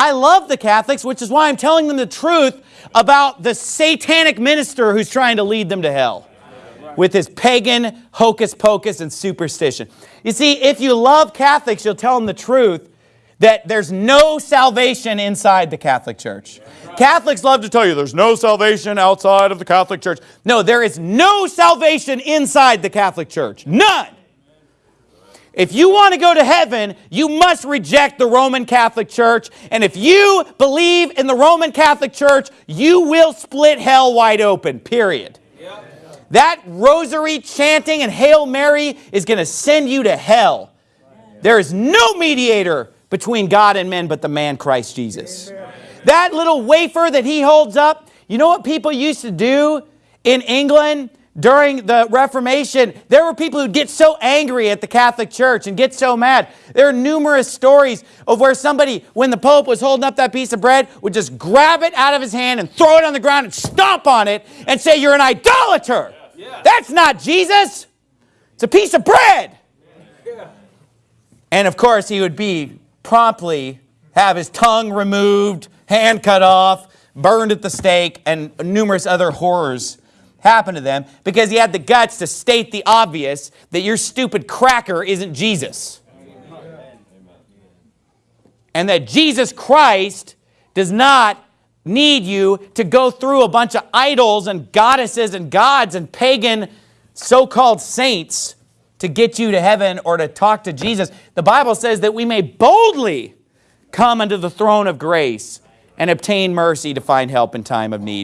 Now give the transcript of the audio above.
I love the Catholics, which is why I'm telling them the truth about the satanic minister who's trying to lead them to hell with his pagan hocus pocus and superstition. You see, if you love Catholics, you'll tell them the truth that there's no salvation inside the Catholic Church. Catholics love to tell you there's no salvation outside of the Catholic Church. No, there is no salvation inside the Catholic Church. None. If you want to go to heaven, you must reject the Roman Catholic Church. And if you believe in the Roman Catholic Church, you will split hell wide open, period. That rosary chanting and Hail Mary is going to send you to hell. There is no mediator between God and men but the man Christ Jesus. That little wafer that he holds up, you know what people used to do in England during the Reformation? There were people who'd get so angry at the Catholic Church and get so mad. There are numerous stories of where somebody, when the Pope was holding up that piece of bread, would just grab it out of his hand and throw it on the ground and stomp on it and say, you're an idolater. That's not Jesus. It's a piece of bread. And of course, he would be promptly have his tongue removed, hand cut off, burned at the stake, and numerous other horrors happen to them because he had the guts to state the obvious that your stupid cracker isn't Jesus. And that Jesus Christ does not need you to go through a bunch of idols and goddesses and gods and pagan so-called saints to get you to heaven or to talk to Jesus. The Bible says that we may boldly come unto the throne of grace and obtain mercy to find help in time of need.